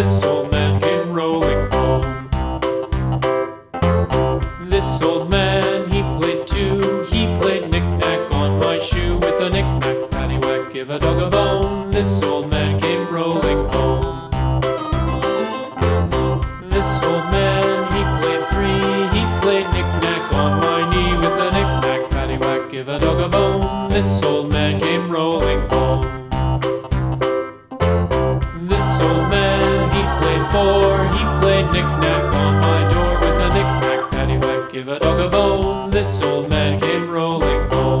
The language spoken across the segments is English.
This old man came rolling home. This old man, he played two. He played knick-knack on my shoe with a knick-knack, paddywhack, give a dog a bone. This old man came rolling home. This old man, he played three. He played knick-knack on my knee with a knick-knack, paddywhack, give a dog a bone. This four, he played knick-knack on my door with a knick-knack, paddywhack, give a dog a bone. This old man came rolling home.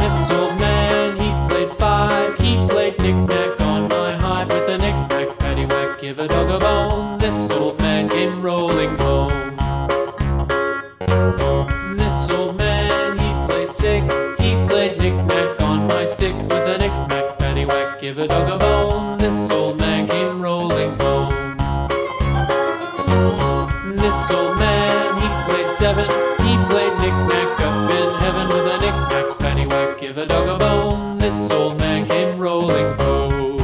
This old man, he played five, he played knick-knack on my hive with a knick-knack, paddywhack, give a dog a bone. This old man came rolling home. Give a dog a bone. This old man came rolling home. This old man, he played seven. He played knick-knack up in heaven with a knick-knack, paddywhack, give a dog a bone. This old man came rolling home.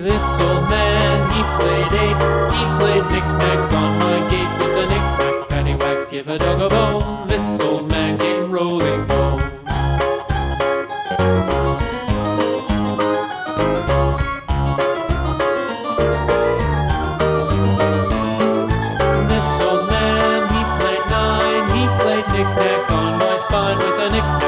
This old man, he played eight. He played knick-knack on my gate with a knick-knack, paddywhack, give a dog a bone. This old knick-knack on my spine with a knick-knack,